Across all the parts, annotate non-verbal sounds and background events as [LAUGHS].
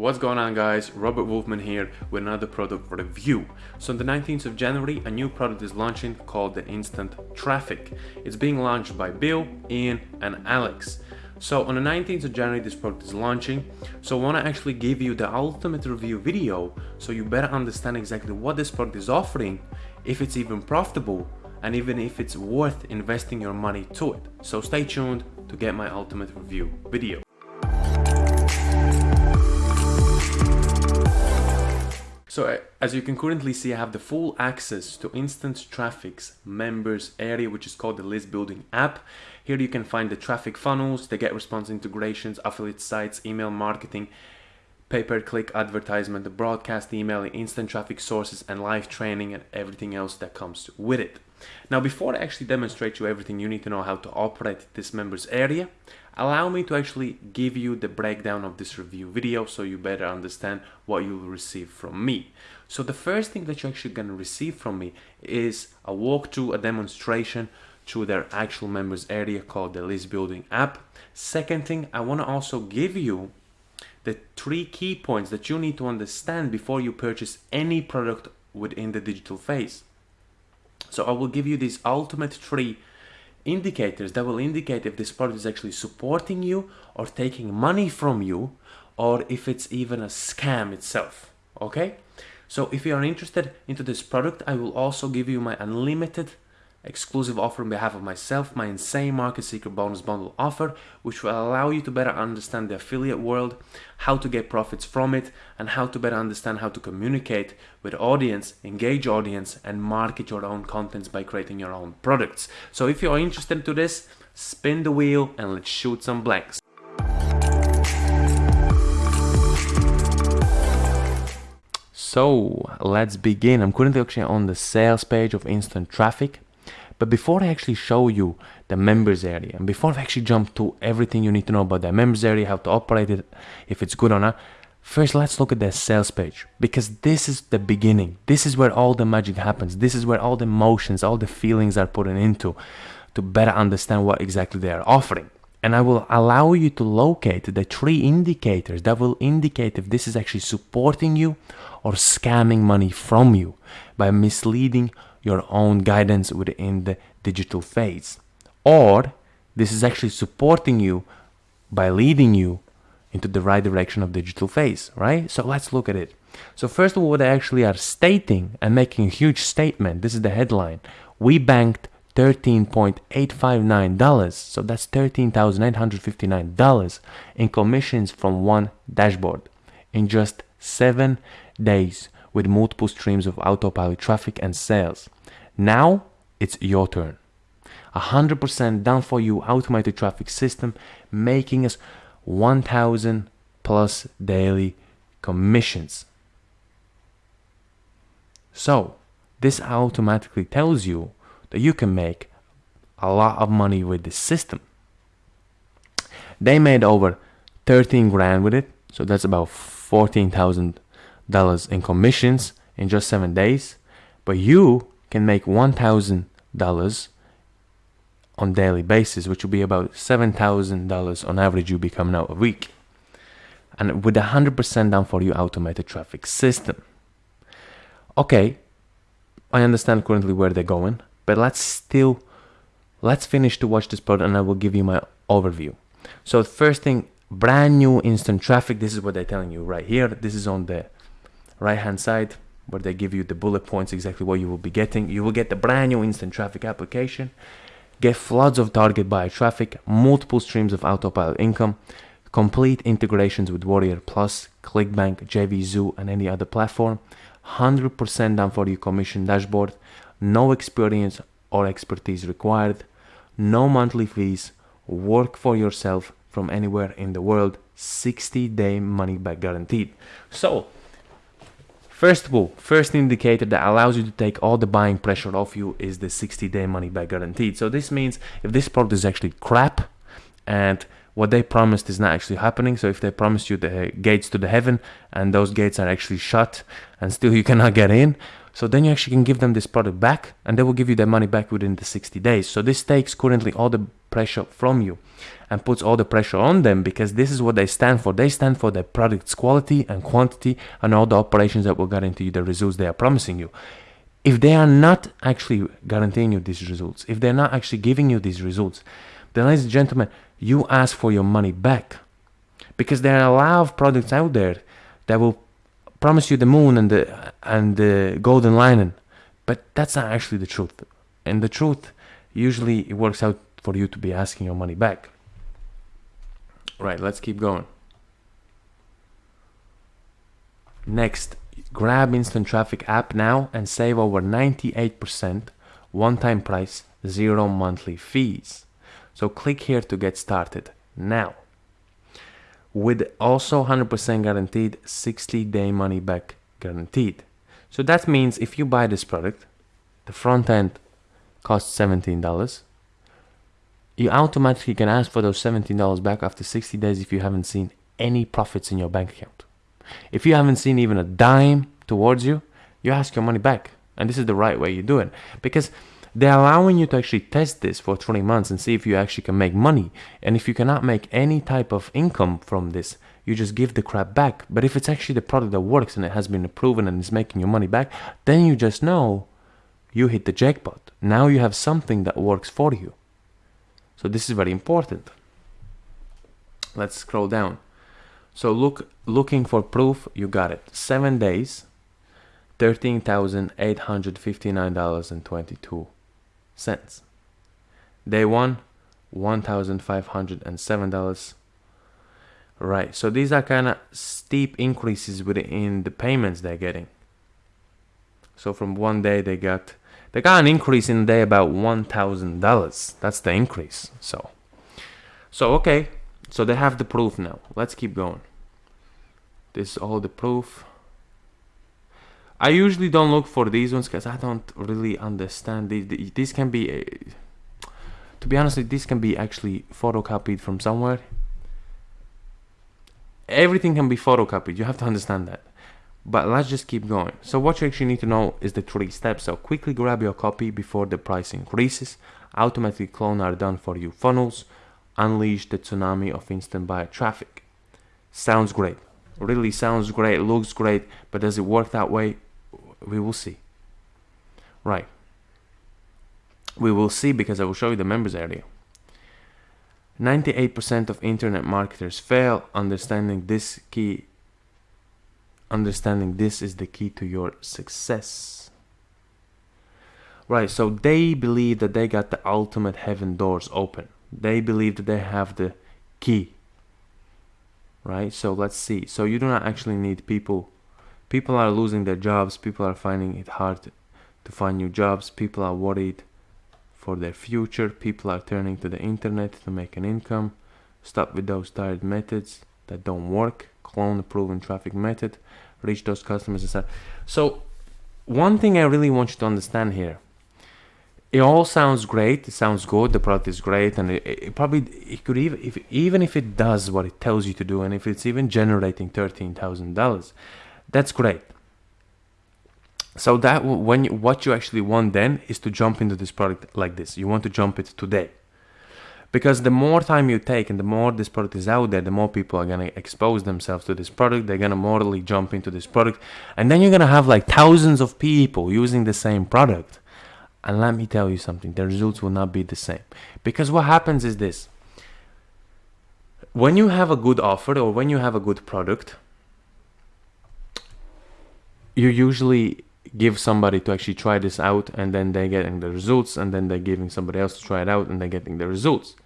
What's going on guys, Robert Wolfman here with another product review. So on the 19th of January, a new product is launching called the Instant Traffic. It's being launched by Bill, Ian and Alex. So on the 19th of January, this product is launching. So I want to actually give you the ultimate review video so you better understand exactly what this product is offering, if it's even profitable, and even if it's worth investing your money to it. So stay tuned to get my ultimate review video. So uh, as you can currently see, I have the full access to Instant Traffic's members area, which is called the list building app. Here you can find the traffic funnels, the get response integrations, affiliate sites, email marketing, pay-per-click advertisement, the broadcast email, instant traffic sources, and live training and everything else that comes with it. Now, before I actually demonstrate you everything you need to know how to operate this members area, allow me to actually give you the breakdown of this review video so you better understand what you'll receive from me. So the first thing that you're actually going to receive from me is a walkthrough, a demonstration through their actual members area called the list building app. Second thing, I want to also give you the three key points that you need to understand before you purchase any product within the digital phase. So I will give you these ultimate three indicators that will indicate if this product is actually supporting you or taking money from you or if it's even a scam itself okay? So if you are interested into this product i will also give you my unlimited exclusive offer on behalf of myself, my insane market secret bonus bundle offer, which will allow you to better understand the affiliate world, how to get profits from it, and how to better understand how to communicate with audience, engage audience, and market your own contents by creating your own products. So if you are interested to this, spin the wheel and let's shoot some blanks. So let's begin. I'm currently actually on the sales page of Instant Traffic. But before I actually show you the members area, and before I actually jump to everything you need to know about the members area, how to operate it, if it's good or not, first let's look at the sales page because this is the beginning. This is where all the magic happens. This is where all the emotions, all the feelings are put into to better understand what exactly they are offering. And I will allow you to locate the three indicators that will indicate if this is actually supporting you or scamming money from you by misleading your own guidance within the digital phase. Or this is actually supporting you by leading you into the right direction of digital phase, right? So let's look at it. So first of all, what they actually are stating and making a huge statement, this is the headline. We banked $13.859, so that's $13,859 in commissions from one dashboard in just seven days with multiple streams of autopilot traffic and sales. Now it's your turn. 100% done for you automated traffic system making us 1000 plus daily commissions. So this automatically tells you that you can make a lot of money with this system. They made over 13 grand with it, so that's about $14,000 in commissions in just seven days. But you can make $1,000 on daily basis, which will be about $7,000 on average you become now a week. And with a 100% done for you automated traffic system. Okay, I understand currently where they're going, but let's still, let's finish to watch this product and I will give you my overview. So first thing, brand new instant traffic. This is what they're telling you right here. This is on the right hand side where they give you the bullet points exactly what you will be getting. You will get the brand new instant traffic application, get floods of target buyer traffic, multiple streams of autopilot income, complete integrations with Warrior Plus, ClickBank, JVZoo, and any other platform, 100% done for your commission dashboard, no experience or expertise required, no monthly fees, work for yourself from anywhere in the world, 60 day money back guaranteed. So, First of all, first indicator that allows you to take all the buying pressure off you is the 60 day money back guaranteed. So this means if this product is actually crap and what they promised is not actually happening. So if they promised you the gates to the heaven and those gates are actually shut and still you [LAUGHS] cannot get in. So then you actually can give them this product back and they will give you their money back within the 60 days. So this takes currently all the pressure from you and puts all the pressure on them because this is what they stand for. They stand for their product's quality and quantity and all the operations that will guarantee you the results they are promising you. If they are not actually guaranteeing you these results, if they're not actually giving you these results, then ladies and gentlemen, you ask for your money back. Because there are a lot of products out there that will promise you the moon and the and the golden lining, but that's not actually the truth. And the truth usually it works out for you to be asking your money back. Right, let's keep going. Next, grab Instant Traffic app now and save over 98% one-time price, zero monthly fees. So click here to get started now with also 100% guaranteed 60 day money back guaranteed. So that means if you buy this product, the front end costs $17. You automatically can ask for those $17 back after 60 days if you haven't seen any profits in your bank account. If you haven't seen even a dime towards you, you ask your money back. And this is the right way you do it. Because they're allowing you to actually test this for 20 months and see if you actually can make money. And if you cannot make any type of income from this, you just give the crap back. But if it's actually the product that works and it has been proven and is making your money back, then you just know you hit the jackpot. Now you have something that works for you. So this is very important. Let's scroll down. So look, looking for proof, you got it. Seven days, $13,859.22 cents. Day one, $1,507. Right, so these are kind of steep increases within the payments they're getting. So from one day they got they got an increase in a day about one thousand dollars. That's the increase. So so okay, so they have the proof now. Let's keep going. This is all the proof. I usually don't look for these ones because I don't really understand these. These can be, uh, to be honest, this can be actually photocopied from somewhere. Everything can be photocopied. You have to understand that. But let's just keep going. So what you actually need to know is the three steps. So quickly grab your copy before the price increases. Automatic clone are done for you funnels. Unleash the tsunami of instant buyer traffic. Sounds great. Really sounds great. Looks great. But does it work that way? We will see. Right. We will see because I will show you the members area. 98% of internet marketers fail understanding this key. Understanding this is the key to your success. Right, so they believe that they got the ultimate heaven doors open. They believe that they have the key. Right, so let's see. So you do not actually need people people are losing their jobs people are finding it hard to find new jobs people are worried for their future people are turning to the internet to make an income. Stop with those tired methods that don't work. Clone the proven traffic method. Reach those customers and so one thing i really want you to understand here it all sounds great it sounds good the product is great and it, it, probably it could even if even if it does what it tells you to do and if it's even generating $13000 that's great. So that when you, what you actually want then is to jump into this product like this. You want to jump it today. Because the more time you take and the more this product is out there, the more people are going to expose themselves to this product. They're going to morally jump into this product. And then you're going to have like thousands of people using the same product. And let me tell you something, the results will not be the same. Because what happens is this. When you have a good offer or when you have a good product, you usually give somebody to actually try this out and then they're getting the results and then they're giving somebody else to try it out and they're getting the results.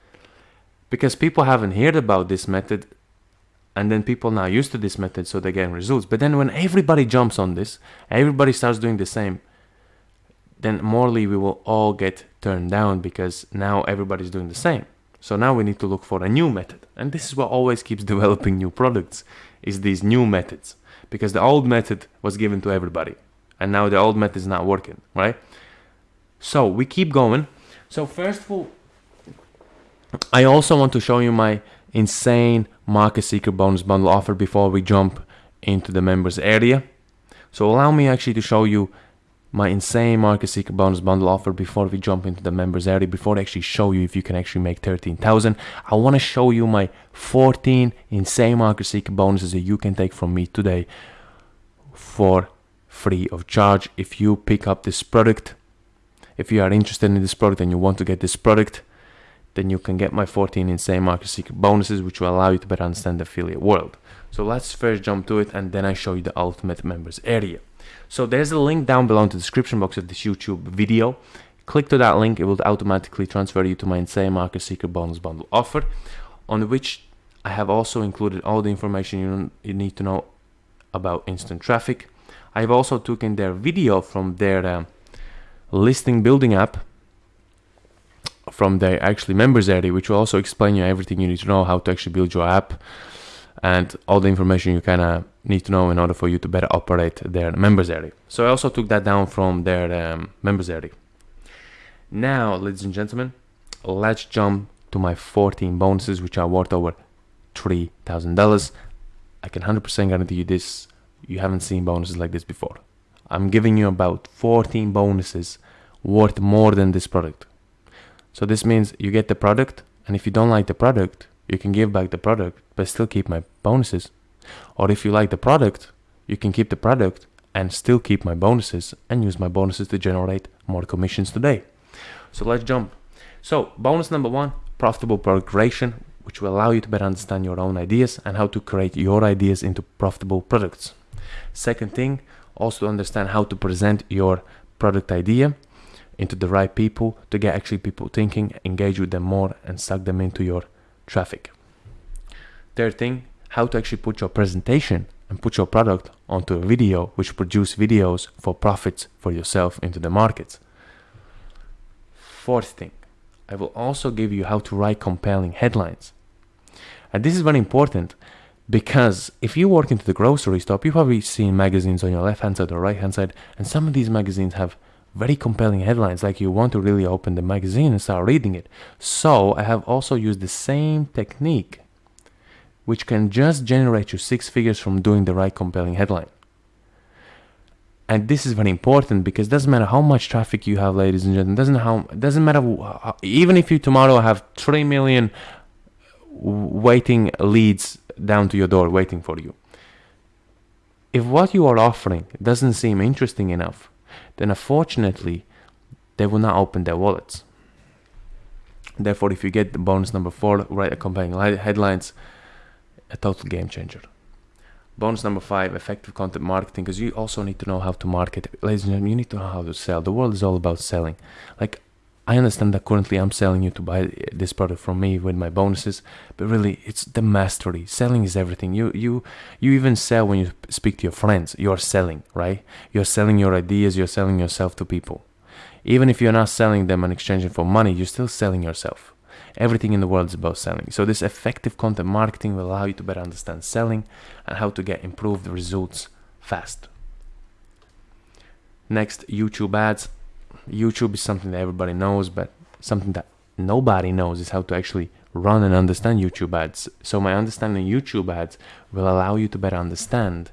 Because people haven't heard about this method and then people now used to this method so they're getting results. But then when everybody jumps on this everybody starts doing the same then morally we will all get turned down because now everybody's doing the same. So now we need to look for a new method. And this is what always keeps [LAUGHS] developing new products is these new methods because the old method was given to everybody. And now the old method is not working right? So we keep going. So first of all i also want to show you my insane market secret bonus bundle offer before we jump into the members area. So allow me actually to show you my insane market secret bonus bundle offer before we jump into the members area. Before I actually show you if you can actually make 13,000 I want to show you my 14 insane market secret bonuses that you can take from me today for free of charge. If you pick up this product if you are interested in this product and you want to get this product then you can get my 14 insane market secret bonuses which will allow you to better understand the affiliate world. So let's first jump to it and then I show you the ultimate members area so there's a link down below in the description box of this YouTube video. Click to that link, it will automatically transfer you to my Insane Market Secret Bonus Bundle offer, on which I have also included all the information you, need to know about instant traffic. I've also taken their video from their uh, listing building app from their actually members area, which will also explain you everything you need to know how to actually build your app and all the information you kind of need to know in order for you to better operate their members area. So I also took that down from their um, members area. Now, ladies and gentlemen, let's jump to my 14 bonuses, which are worth over $3,000. I can 100% guarantee you this. You haven't seen bonuses like this before. I'm giving you about 14 bonuses worth more than this product. So this means you get the product, and if you don't like the product, you can give back the product but still keep my bonuses. Or if you like the product, you can keep the product and still keep my bonuses and use my bonuses to generate more commissions today. So let's jump. So bonus number one, profitable product creation, which will allow you to better understand your own ideas and how to create your ideas into profitable products. Second thing, also understand how to present your product idea into the right people to get actually people thinking, engage with them more and suck them into your traffic. Third thing, how to actually put your presentation and put your product onto a video which produce videos for profits for yourself into the markets. Fourth thing, I will also give you how to write compelling headlines. And this is very important because if you work into the grocery store, you've probably seen magazines on your left hand side or right hand side, and some of these magazines have very compelling headlines like you want to really open the magazine and start reading it. So i have also used the same technique which can just generate you six figures from doing the right compelling headline. And this is very important because it doesn't matter how much traffic you have ladies and gentlemen doesn't how doesn't matter how, uh, even if you tomorrow have 3 million waiting leads down to your door waiting for you. If what you are offering doesn't seem interesting enough then unfortunately they will not open their wallets. Therefore, if you get the bonus number four, write accompanying headlines, a total game changer. Bonus number five, effective content marketing, because you also need to know how to market. Ladies and gentlemen, you need to know how to sell. The world is all about selling. Like I understand that currently I'm selling you to buy this product from me with my bonuses, but really it's the mastery. Selling is everything. You you you even sell when you speak to your friends. You're selling, right? You're selling your ideas, you're selling yourself to people. Even if you're not selling them and exchanging for money, you're still selling yourself. Everything in the world is about selling. So this effective content marketing will allow you to better understand selling and how to get improved results fast. Next, YouTube ads. YouTube is something that everybody knows, but something that nobody knows is how to actually run and understand YouTube ads. So my understanding YouTube ads will allow you to better understand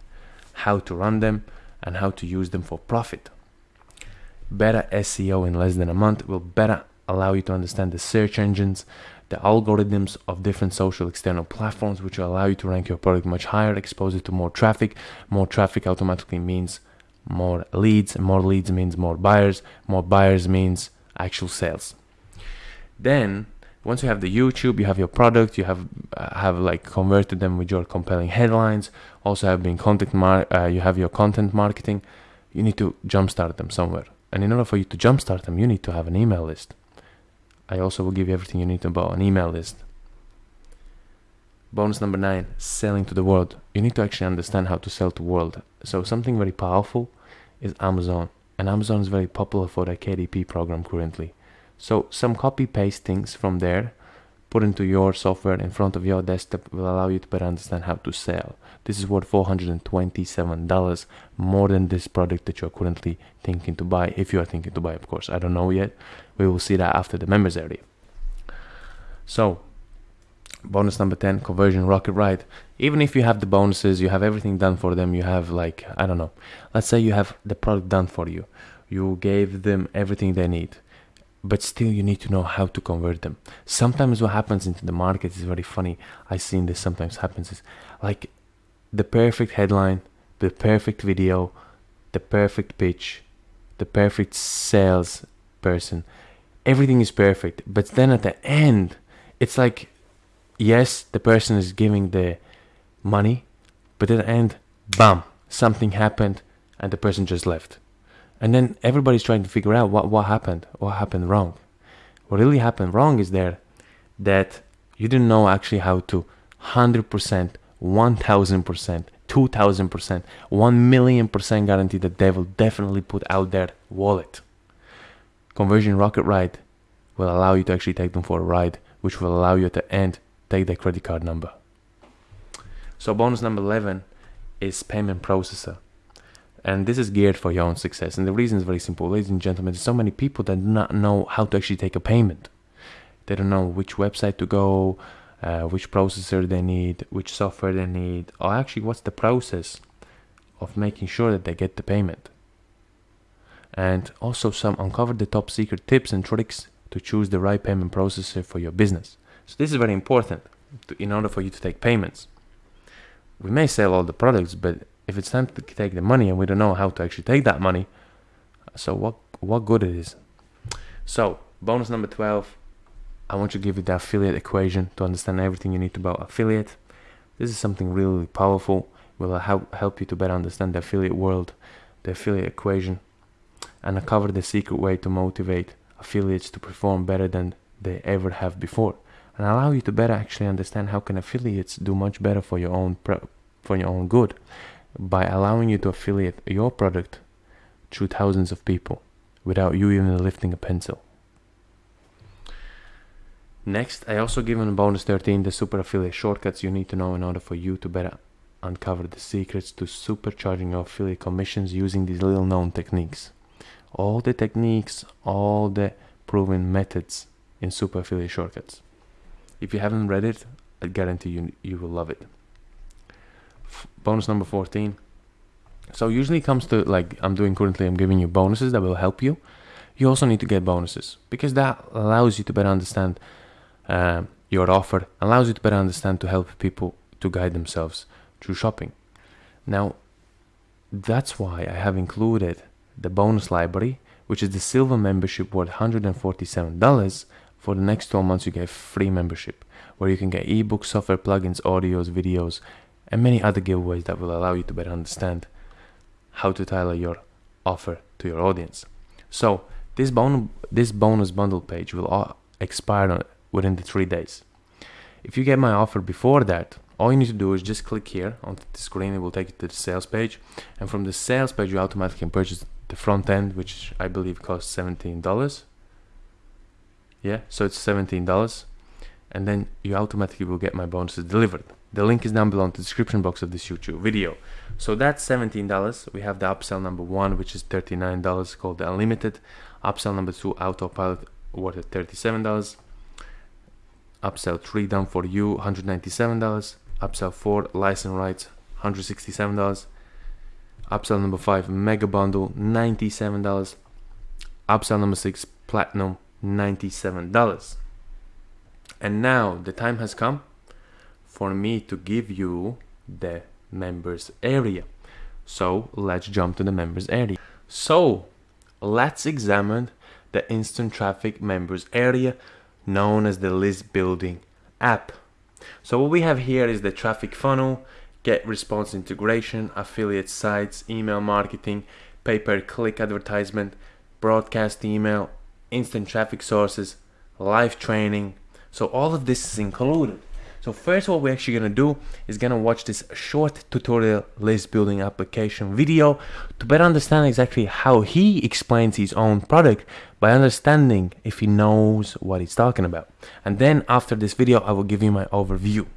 how to run them and how to use them for profit. Better SEO in less than a month will better allow you to understand the search engines, the algorithms of different social external platforms, which will allow you to rank your product much higher, expose it to more traffic. More traffic automatically means more leads more leads means more buyers more buyers means actual sales. Then once you have the youtube you have your product you have uh, have like converted them with your compelling headlines also have been content mar- uh, you have your content marketing you need to jumpstart them somewhere. And in order for you to jumpstart them you need to have an email list. I also will give you everything you need about an email list bonus number nine selling to the world. You need to actually understand how to sell to world. So something very powerful is amazon. And amazon is very popular for the kdp program currently. So some copy paste things from there put into your software in front of your desktop will allow you to better understand how to sell. This is worth $427 more than this product that you're currently thinking to buy if you are thinking to buy of course. I don't know yet. We will see that after the members area. So bonus number 10 conversion rocket ride. Even if you have the bonuses you have everything done for them you have like i don't know. Let's say you have the product done for you. You gave them everything they need but still you need to know how to convert them. Sometimes what happens into the market is very funny. I seen this sometimes happens is like the perfect headline the perfect video the perfect pitch the perfect sales person. Everything is perfect but then at the end it's like yes the person is giving the money but at the end bam something happened and the person just left and then everybody's trying to figure out what, what happened, what happened wrong. What really happened wrong is there that you didn't know actually how to 100%, 1000%, 2000%, 1 million percent guarantee that they will definitely put out their wallet. Conversion Rocket Ride will allow you to actually take them for a ride, which will allow you at the end take their credit card number. So bonus number 11 is payment processor. And this is geared for your own success. And the reason is very simple. Ladies and gentlemen, there's so many people that do not know how to actually take a payment. They don't know which website to go, uh, which processor they need, which software they need, or actually what's the process of making sure that they get the payment. And also some uncover the top secret tips and tricks to choose the right payment processor for your business. So this is very important to, in order for you to take payments. We may sell all the products, but if it's time to take the money and we don't know how to actually take that money, so what what good it is? So bonus number 12, I want to give you the affiliate equation to understand everything you need about affiliate. This is something really powerful. Will help help you to better understand the affiliate world, the affiliate equation, and uncover the secret way to motivate affiliates to perform better than they ever have before, and allow you to better actually understand how can affiliates do much better for your own for your own good by allowing you to affiliate your product to thousands of people without you even lifting a pencil. Next, I also given a bonus 13 the super affiliate shortcuts you need to know in order for you to better uncover the secrets to supercharging your affiliate commissions using these little known techniques. All the techniques, all the proven methods in super affiliate shortcuts. If you haven't read it, I guarantee you you will love it. Bonus number 14 so usually it comes to like i'm doing currently i'm giving you bonuses that will help you. You also need to get bonuses because that allows you to better understand uh, your offer allows you to better understand to help people to guide themselves through shopping. Now that's why i have included the bonus library which is the silver membership worth $147 for the next 12 months you get free membership where you can get ebooks software plugins audios videos and many other giveaways that will allow you to better understand how to tailor your offer to your audience. So this bonus this bonus bundle page will expire within the three days. If you get my offer before that, all you need to do is just click here on the screen. It will take you to the sales page, and from the sales page, you automatically can purchase the front end, which I believe costs seventeen dollars. Yeah, so it's seventeen dollars, and then you automatically will get my bonuses delivered. The link is down below in the description box of this YouTube video. So that's $17. We have the upsell number one, which is $39 called the Unlimited. Upsell number two, Autopilot, worth at $37. Upsell three, done for you, $197. Upsell four, license rights, $167. Upsell number five, Mega Bundle, $97. Upsell number six, Platinum, $97. And now the time has come for me to give you the members area. So let's jump to the members area. So let's examine the instant traffic members area known as the list building app. So what we have here is the traffic funnel, get response integration, affiliate sites, email marketing, pay per click advertisement, broadcast email, instant traffic sources, live training. So all of this is included. So first what we're actually gonna do is gonna watch this short tutorial list building application video to better understand exactly how he explains his own product by understanding if he knows what he's talking about. And then after this video, I will give you my overview.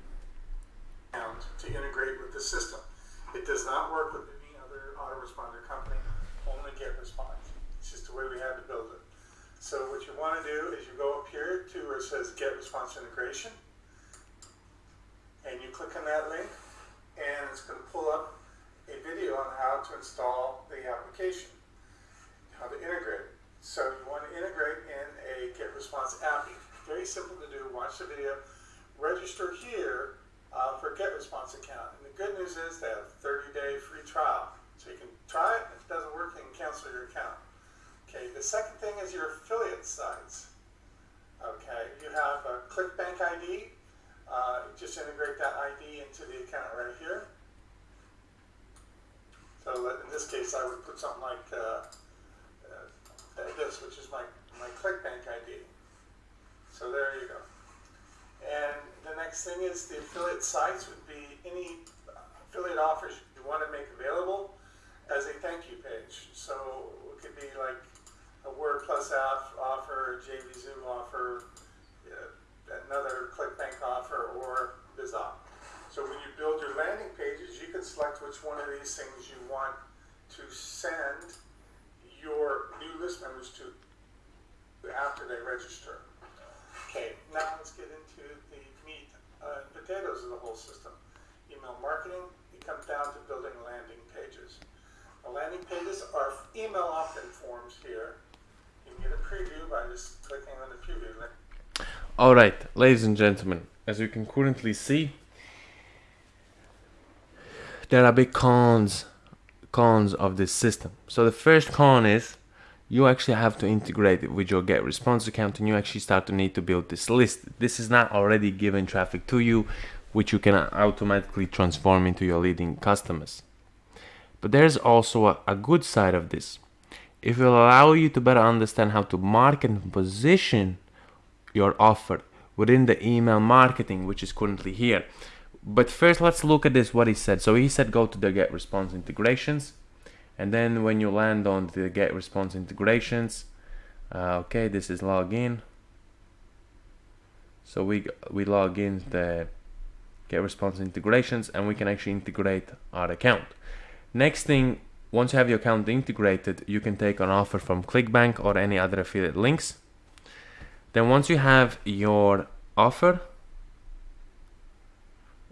on that link and it's going to pull up a video on how to install the application, how to integrate. So you want to integrate in a GetResponse app. Very simple to do. Watch the video. Register here uh, for a GetResponse account. And the good news is they have a 30-day free trial. So you can try it. If it doesn't work, you can cancel your account. Okay, the second thing is your affiliate sites. Okay, you have a ClickBank ID uh, just integrate that ID into the account right here. So in this case, I would put something like uh, uh, this, which is my, my ClickBank ID. So there you go. And the next thing is the affiliate sites would be any affiliate offers you want to make available as a thank you page. So it could be like a Warrior Plus offer, a JVZoo offer, uh, another ClickBank offer, or Bizop. So when you build your landing pages, you can select which one of these things you want to send your new list members to after they register. Okay, now let's get into the meat and potatoes of the whole system. Email marketing, it comes down to building landing pages. The landing pages are email opt-in forms here. You can get a preview by just clicking on the preview link. All right, ladies and gentlemen, as you can currently see, there are big cons cons of this system. So the first con is you actually have to integrate it with your get response account and you actually start to need to build this list. This is not already given traffic to you, which you can automatically transform into your leading customers. But there's also a, a good side of this. It will allow you to better understand how to market and position your offer within the email marketing, which is currently here. But first, let's look at this, what he said. So he said go to the get response integrations. And then when you land on the get response integrations, uh, okay, this is login. So we, we log in the get response integrations and we can actually integrate our account. Next thing, once you have your account integrated, you can take an offer from ClickBank or any other affiliate links. Then once you have your offer,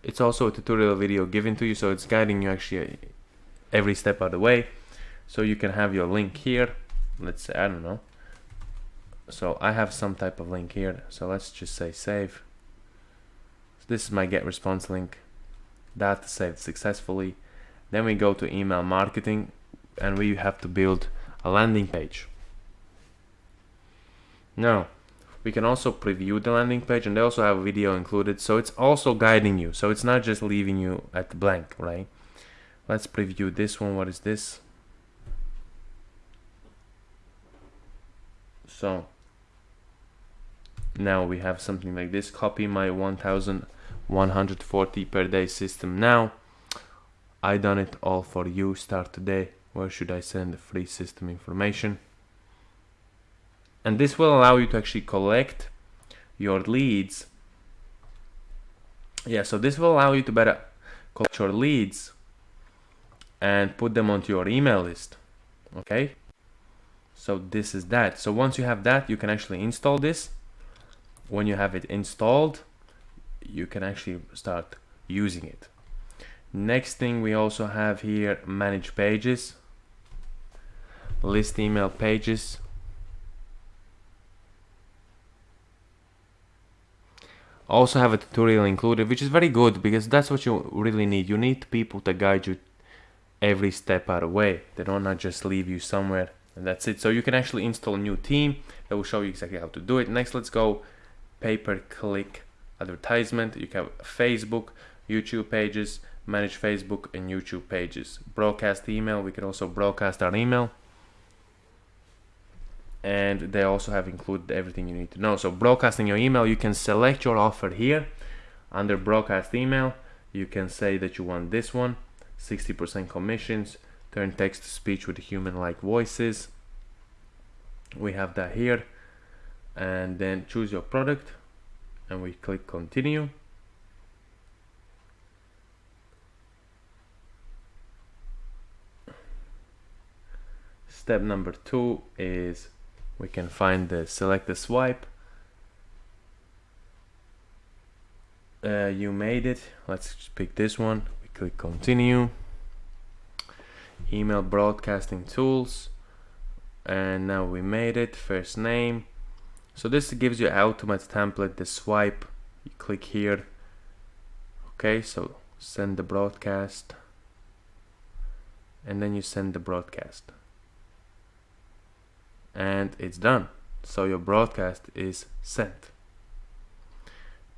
it's also a tutorial video given to you so it's guiding you actually every step of the way. So you can have your link here. Let's say I don't know. So I have some type of link here. So let's just say save. So this is my get response link. That saved successfully. Then we go to email marketing and we have to build a landing page. Now we can also preview the landing page and they also have a video included so it's also guiding you. So it's not just leaving you at blank right? Let's preview this one. What is this? So now we have something like this. Copy my 1140 per day system now. I done it all for you. Start today. Where should I send the free system information and this will allow you to actually collect your leads. Yeah so this will allow you to better collect your leads and put them onto your email list okay? So this is that. So once you have that you can actually install this. When you have it installed you can actually start using it. Next thing we also have here manage pages. List email pages also have a tutorial included which is very good because that's what you really need. You need people to guide you every step out of the way. They don't not just leave you somewhere and that's it. So you can actually install a new theme that will show you exactly how to do it. Next let's go pay per click advertisement. You can have facebook youtube pages manage facebook and youtube pages. Broadcast email we can also broadcast our email and they also have included everything you need to know. So broadcasting your email, you can select your offer here under broadcast email. You can say that you want this one, 60% commissions, turn text to speech with human-like voices. We have that here and then choose your product and we click continue. Step number two is we can find the select the swipe. Uh, you made it. Let's pick this one. We click continue. Email broadcasting tools. And now we made it. First name. So this gives you ultimate template, the swipe, you click here. Okay, so send the broadcast. And then you send the broadcast and it's done. So your broadcast is sent.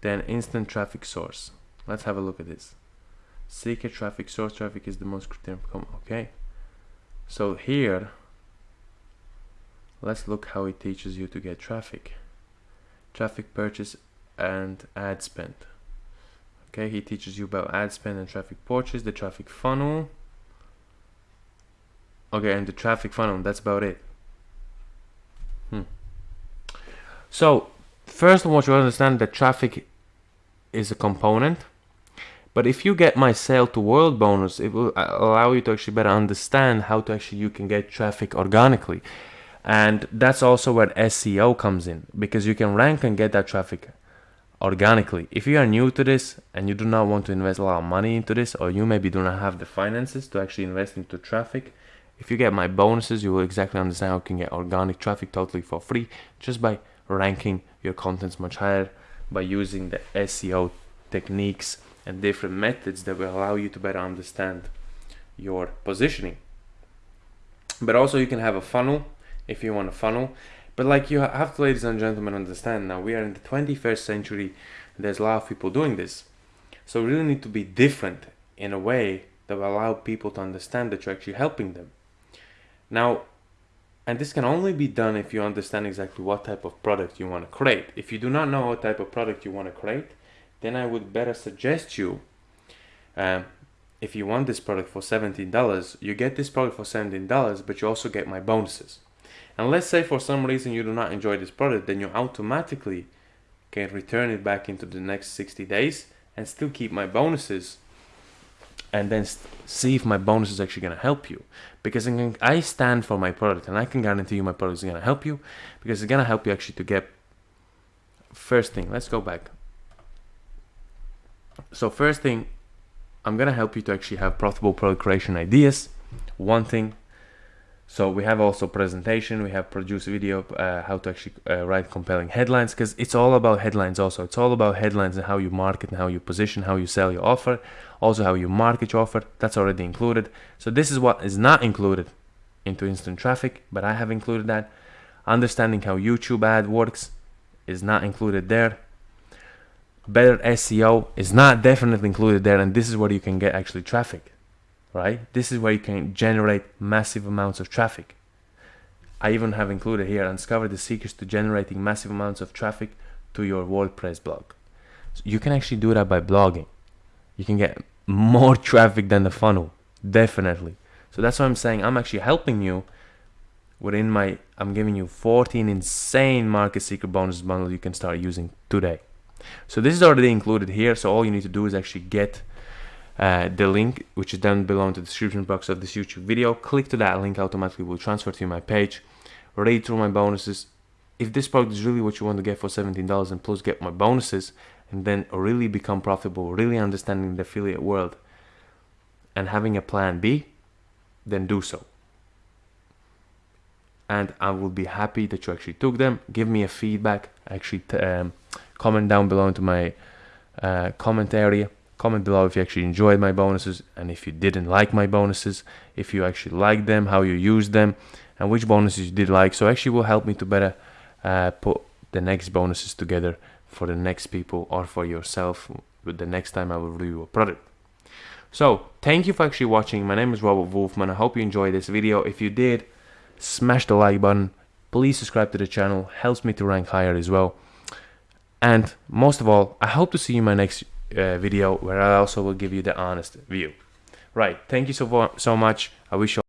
Then instant traffic source. Let's have a look at this. Seeker traffic source. Traffic is the most criterion okay. So here let's look how it teaches you to get traffic. Traffic purchase and ad spend. Okay. He teaches you about ad spend and traffic purchase the traffic funnel. Okay. And the traffic funnel. That's about it hmm. so first I want you to understand that traffic is a component but if you get my sale to world bonus it will allow you to actually better understand how to actually you can get traffic organically and that's also where SEO comes in because you can rank and get that traffic organically. If you are new to this and you do not want to invest a lot of money into this, or you maybe do not have the finances to actually invest into traffic, if you get my bonuses, you will exactly understand how you can get organic traffic totally for free just by ranking your contents much higher by using the SEO techniques and different methods that will allow you to better understand your positioning. But also you can have a funnel if you want a funnel but like you have to, ladies and gentlemen, understand now we are in the 21st century. There's a lot of people doing this. So we really need to be different in a way that will allow people to understand that you're actually helping them. Now, and this can only be done if you understand exactly what type of product you want to create. If you do not know what type of product you want to create, then I would better suggest you, um, if you want this product for $17, you get this product for $17, but you also get my bonuses. And let's say for some reason you do not enjoy this product, then you automatically can return it back into the next 60 days and still keep my bonuses and then see if my bonus is actually going to help you. Because I stand for my product and I can guarantee you my product is going to help you because it's going to help you actually to get first thing let's go back. So first thing I'm going to help you to actually have profitable product creation ideas. One thing so we have also presentation, we have produce video, uh, how to actually uh, write compelling headlines, because it's all about headlines also. It's all about headlines and how you market and how you position, how you sell your offer, also how you market your offer, that's already included. So this is what is not included into instant traffic, but I have included that. Understanding how YouTube ad works is not included there. Better SEO is not definitely included there, and this is where you can get actually traffic right? This is where you can generate massive amounts of traffic. I even have included here, uncover the secrets to generating massive amounts of traffic to your WordPress blog. So you can actually do that by blogging. You can get more [LAUGHS] traffic than the funnel, definitely. So that's why I'm saying I'm actually helping you within my, I'm giving you 14 insane market secret bonus bundle you can start using today. So this is already included here. So all you need to do is actually get uh, the link which is down below in the description box of this YouTube video. Click to that link, automatically will transfer to my page. Read through my bonuses. If this product is really what you want to get for $17 and plus get my bonuses and then really become profitable, really understanding the affiliate world and having a plan B, then do so. And I will be happy that you actually took them. Give me a feedback. Actually, um, comment down below into my uh, comment area Comment below if you actually enjoyed my bonuses and if you didn't like my bonuses, if you actually liked them, how you used them, and which bonuses you did like. So actually will help me to better uh, put the next bonuses together for the next people or for yourself with the next time I will review a product. So thank you for actually watching. My name is Robert Wolfman. I hope you enjoyed this video. If you did, smash the like button. Please subscribe to the channel. Helps me to rank higher as well. And most of all, I hope to see you in my next uh, video where I also will give you the honest view. Right, thank you so, so much. I wish you